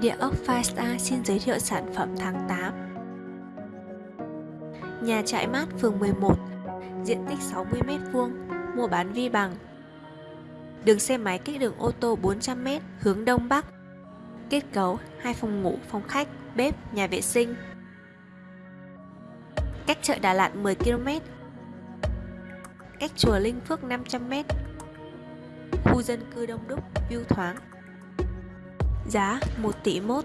Địa ốc Firestar xin giới thiệu sản phẩm tháng 8 Nhà trại mát phường 11 Diện tích 60m2 Mua bán vi bằng. Đường xe máy cách đường ô tô 400m hướng Đông Bắc. Kết cấu hai phòng ngủ, phòng khách, bếp, nhà vệ sinh. Cách chợ Đà Lạt 10km Cách chùa Linh Phước 500m Khu dân cư đông đúc, view thoáng. Giá 1 tỷ mốt.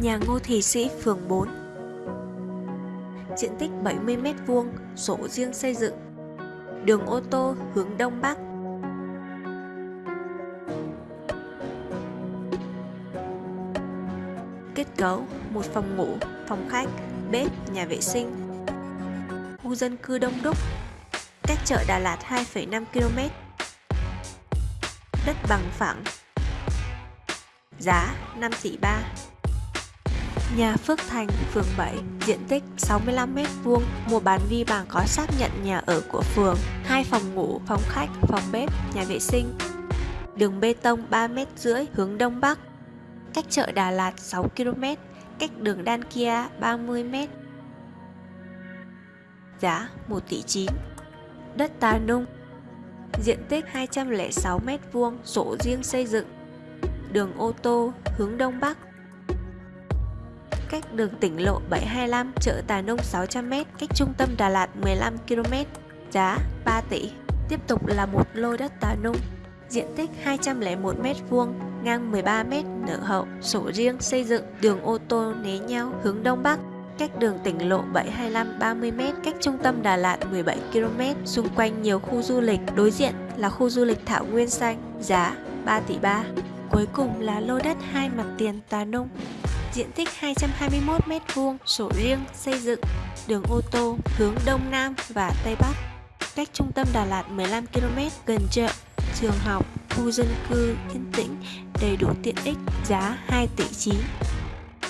Nhà Ngô Thị Sĩ, phường 4 Diện tích 70m2, sổ riêng xây dựng. Đường ô tô hướng Đông Bắc. Kết cấu một phòng ngủ, phòng khách, bếp, nhà vệ sinh. Khu dân cư đông đúc cách chợ Đà Lạt 2,5 km. Đất bằng phẳng. Giá 5 tỷ 3. Nhà Phước Thành, phường 7, diện tích 65m2, mua bán vi bằng có xác nhận nhà ở của phường, hai phòng ngủ, phòng khách, phòng bếp, nhà vệ sinh. Đường bê tông 3m rưỡi hướng Đông Bắc, cách chợ Đà Lạt 6 km, cách đường Đan Kia 30m. Giá 1 tỷ 9 đất Tà Nung. Diện tích 206m2, sổ riêng xây dựng. Đường ô tô, hướng Đông Bắc. Cách đường tỉnh lộ 725, chợ Tà Nung 600m, cách trung tâm Đà Lạt 15km Giá 3 tỷ. Tiếp tục là một lô đất Tà Nung. Diện tích 201m2, ngang 13m, nở hậu, sổ riêng xây dựng, đường ô tô né nhau, hướng Đông Bắc cách đường tỉnh lộ 725 30m, cách trung tâm Đà Lạt 17km, xung quanh nhiều khu du lịch, đối diện là khu du lịch Thảo Nguyên Xanh, giá 3 tỷ 3. Cuối cùng là lô đất hai mặt tiền Tà Nung, diện tích 221m2, sổ riêng, xây dựng, đường ô tô, hướng Đông Nam và Tây Bắc, cách trung tâm Đà Lạt 15km, gần chợ, trường học, khu dân cư yên tĩnh, đầy đủ tiện ích, giá 2 tỷ 9.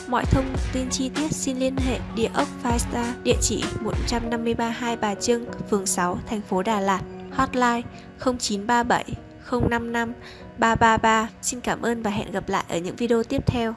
Mọi thông tin chi tiết xin liên hệ địa ốc Firestar, địa chỉ 153 Hai Bà Trưng, phường 6, thành phố Đà Lạt, hotline 0937 055 333. Xin cảm ơn và hẹn gặp lại ở những video tiếp theo.